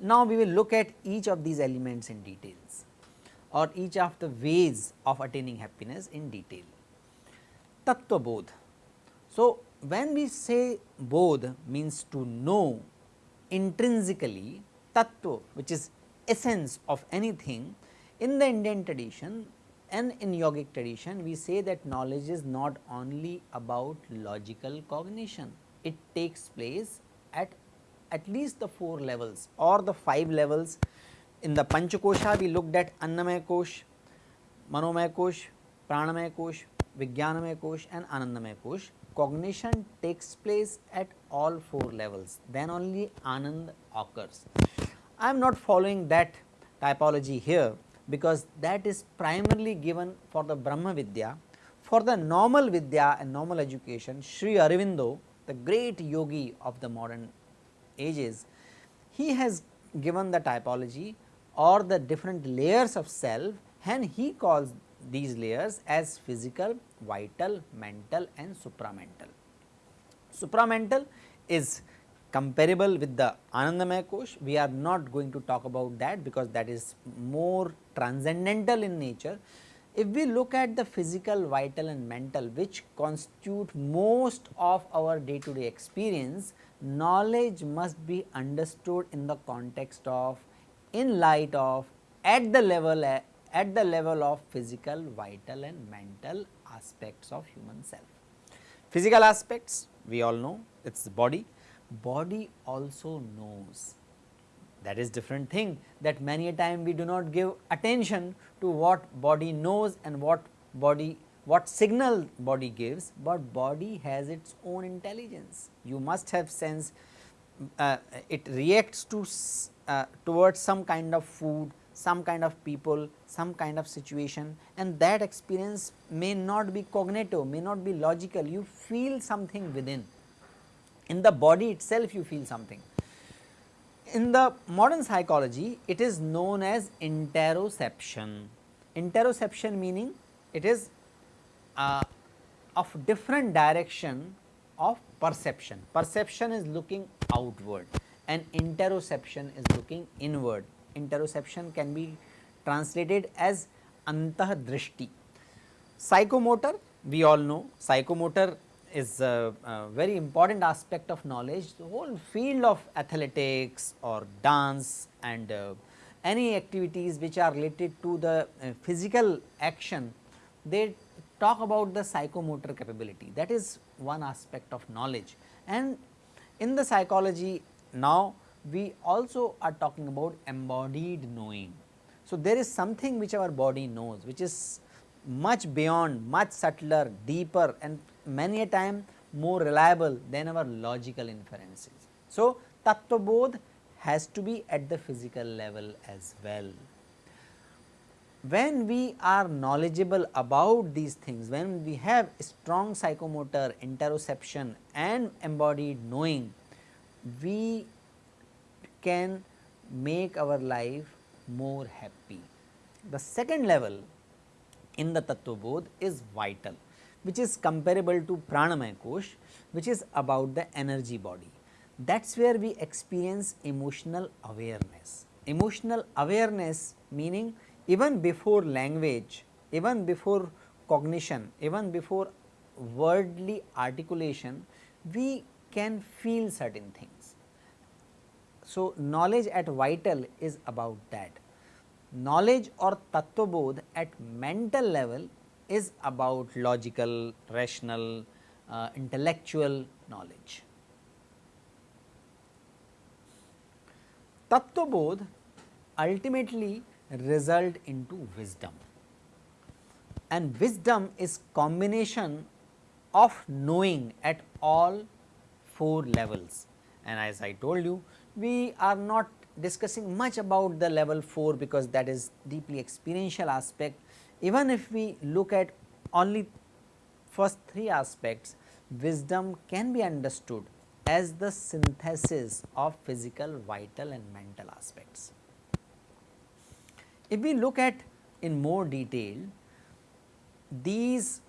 Now, we will look at each of these elements in details or each of the ways of attaining happiness in detail. Tattva bodh. So, when we say bodh means to know intrinsically tattva which is essence of anything in the Indian tradition and in yogic tradition we say that knowledge is not only about logical cognition, it takes place at at least the 4 levels or the 5 levels. In the Panchakosha we looked at Annamaya Kosh, Manomaya Kosh, Pranamaya Kosh, Vijnanamaya Kosh and Anandamaya Kosh. Cognition takes place at all 4 levels then only Anand occurs. I am not following that typology here because that is primarily given for the Brahma Vidya. For the normal Vidya and normal education Sri Aurobindo the great yogi of the modern ages, he has given the typology or the different layers of self and he calls these layers as physical, vital, mental and supramental. Supramental is comparable with the Anandamaya Kosh, we are not going to talk about that because that is more transcendental in nature. If we look at the physical, vital and mental which constitute most of our day to day experience, knowledge must be understood in the context of in light of at the level at the level of physical, vital and mental aspects of human self. Physical aspects we all know it is body, body also knows that is different thing that many a time we do not give attention to what body knows and what body what signal body gives, but body has its own intelligence. You must have sense uh, it reacts to uh, towards some kind of food, some kind of people, some kind of situation and that experience may not be cognitive, may not be logical, you feel something within. In the body itself you feel something. In the modern psychology it is known as interoception. Interoception meaning it is uh, of different direction of perception. Perception is looking outward and interoception is looking inward. Interoception can be translated as antah drishti. Psychomotor we all know psychomotor is a, a, very important aspect of knowledge. The whole field of athletics or dance and uh, any activities which are related to the uh, physical action, they talk about the psychomotor capability that is one aspect of knowledge and in the psychology now we also are talking about embodied knowing. So, there is something which our body knows which is much beyond much subtler deeper and many a time more reliable than our logical inferences. So, tattva bodh has to be at the physical level as well when we are knowledgeable about these things, when we have strong psychomotor, interoception and embodied knowing, we can make our life more happy. The second level in the Tattva Bodh is vital, which is comparable to Pranamaya Kosh, which is about the energy body. That is where we experience emotional awareness. Emotional awareness meaning even before language, even before cognition, even before worldly articulation, we can feel certain things. So, knowledge at vital is about that. Knowledge or tattva at mental level is about logical, rational, uh, intellectual knowledge. Tattva ultimately result into wisdom and wisdom is combination of knowing at all 4 levels and as I told you we are not discussing much about the level 4 because that is deeply experiential aspect even if we look at only first 3 aspects wisdom can be understood as the synthesis of physical, vital and mental aspects. If we look at in more detail, these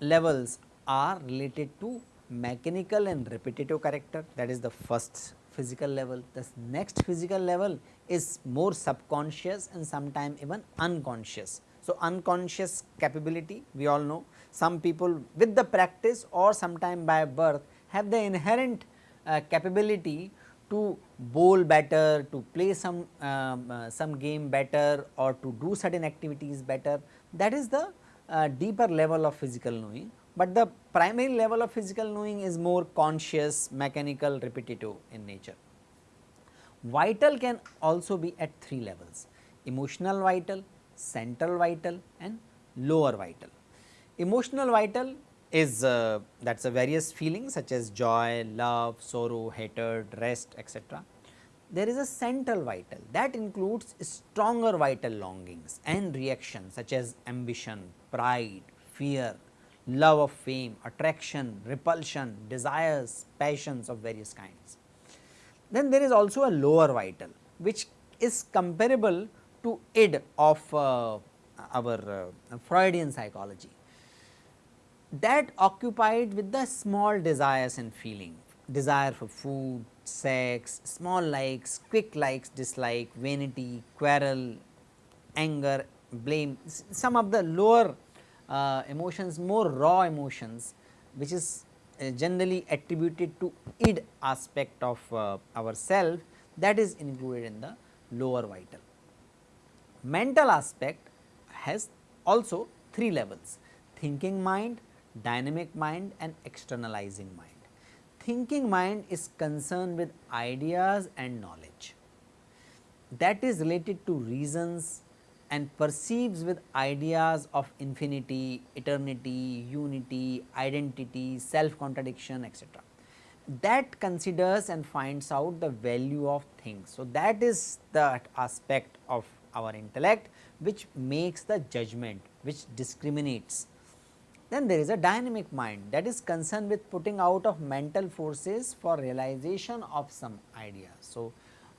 levels are related to mechanical and repetitive character that is the first physical level. The next physical level is more subconscious and sometimes even unconscious. So, unconscious capability we all know some people with the practice or sometime by birth have the inherent uh, capability to bowl better, to play some um, uh, some game better or to do certain activities better that is the uh, deeper level of physical knowing, but the primary level of physical knowing is more conscious, mechanical, repetitive in nature. Vital can also be at three levels emotional vital, central vital and lower vital. Emotional vital is uh, that is a various feelings such as joy, love, sorrow, hatred, rest etc. There is a central vital that includes stronger vital longings and reactions such as ambition, pride, fear, love of fame, attraction, repulsion, desires, passions of various kinds. Then there is also a lower vital which is comparable to id of uh, our uh, Freudian psychology that occupied with the small desires and feeling, desire for food, sex, small likes, quick likes, dislike, vanity, quarrel, anger, blame, some of the lower uh, emotions, more raw emotions which is uh, generally attributed to id aspect of uh, our self that is included in the lower vital. Mental aspect has also three levels thinking mind, dynamic mind and externalizing mind. Thinking mind is concerned with ideas and knowledge that is related to reasons and perceives with ideas of infinity, eternity, unity, identity, self contradiction etc. That considers and finds out the value of things. So, that is the aspect of our intellect which makes the judgment which discriminates then there is a dynamic mind that is concerned with putting out of mental forces for realization of some idea. So,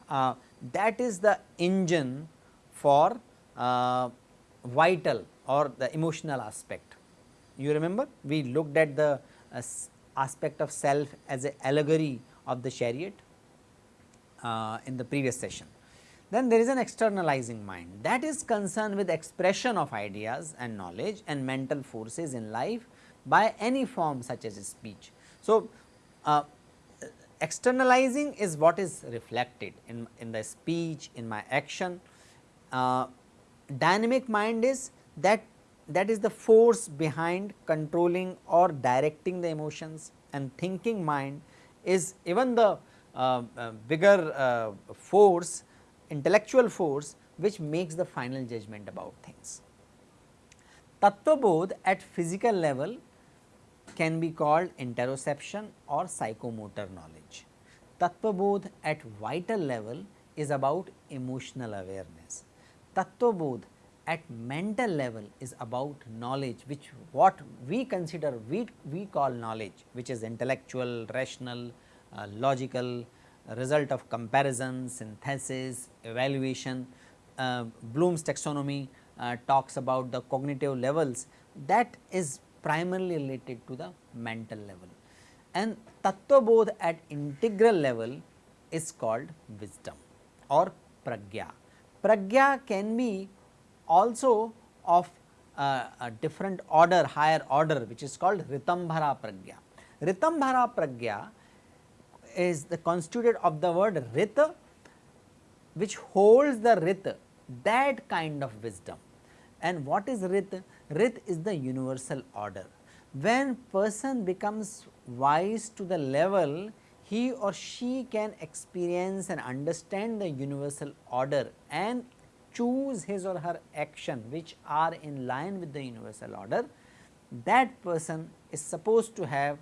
uh, that is the engine for vital or the emotional aspect. You remember we looked at the uh, aspect of self as a allegory of the chariot uh, in the previous session. Then there is an externalizing mind that is concerned with expression of ideas and knowledge and mental forces in life by any form such as speech. So, uh, externalizing is what is reflected in, in the speech, in my action. Uh, dynamic mind is that that is the force behind controlling or directing the emotions and thinking mind is even the uh, uh, bigger uh, force intellectual force which makes the final judgment about things. Tattvabodh at physical level can be called interoception or psychomotor knowledge. Tattvabodh at vital level is about emotional awareness. Tattvabodh at mental level is about knowledge which what we consider we, we call knowledge which is intellectual, rational, uh, logical, result of comparison, synthesis, evaluation. Uh, Bloom's taxonomy uh, talks about the cognitive levels that is primarily related to the mental level and Tattvabodh at integral level is called wisdom or pragya. Pragya can be also of uh, a different order higher order which is called Ritambhara pragya. Ritambhara pragya is the constituted of the word rit which holds the rit that kind of wisdom. And what is rit? Rit is the universal order. When person becomes wise to the level he or she can experience and understand the universal order and choose his or her action which are in line with the universal order, that person is supposed to have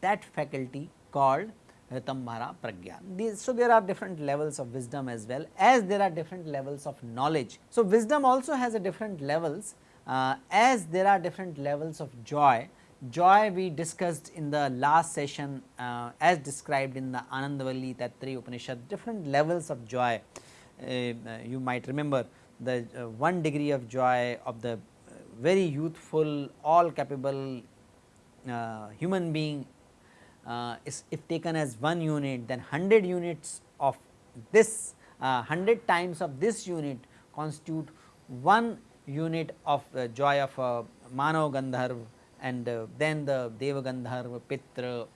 that faculty called Ritambhara Pragya. These, so, there are different levels of wisdom as well as there are different levels of knowledge. So, wisdom also has a different levels uh, as there are different levels of joy joy we discussed in the last session uh, as described in the Anandavalli Taittiriya Upanishad different levels of joy. Uh, you might remember the uh, one degree of joy of the uh, very youthful all capable uh, human being uh, is if taken as one unit then 100 units of this 100 times of this unit constitute one unit of joy of a Manav Gandharv and uh, then the Deva Gandharva, Pitra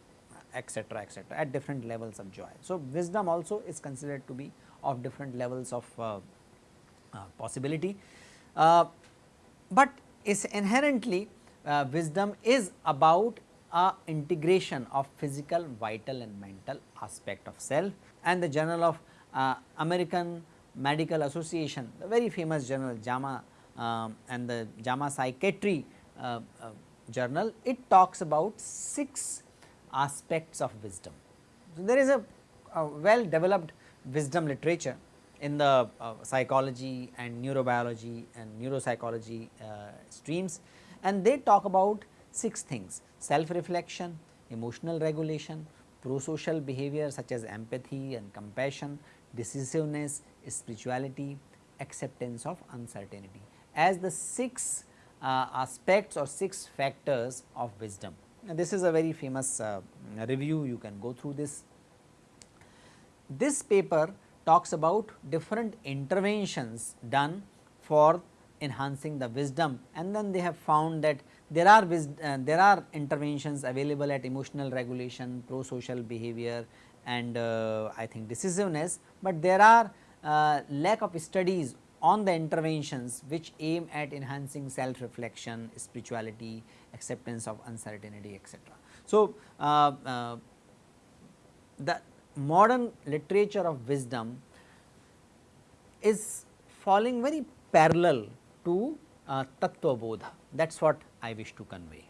etc., etc. at different levels of joy. So, wisdom also is considered to be of different levels of uh, uh, possibility, uh, but is inherently uh, wisdom is about a integration of physical, vital and mental aspect of self and the journal of uh, American Medical Association, the very famous journal JAMA um, and the JAMA Psychiatry journal, it talks about 6 aspects of wisdom. So, there is a, a well developed wisdom literature in the uh, psychology and neurobiology and neuropsychology uh, streams and they talk about 6 things self reflection, emotional regulation, pro-social behavior such as empathy and compassion, decisiveness, spirituality, acceptance of uncertainty as the 6 uh, aspects or 6 factors of wisdom. Now, this is a very famous uh, review you can go through this. This paper talks about different interventions done for enhancing the wisdom and then they have found that there are uh, there are interventions available at emotional regulation, pro-social behavior and uh, I think decisiveness, but there are uh, lack of studies on the interventions which aim at enhancing self reflection, spirituality, acceptance of uncertainty etc. So, uh, uh, the modern literature of wisdom is falling very parallel to uh, Tattva Bodha that is what I wish to convey.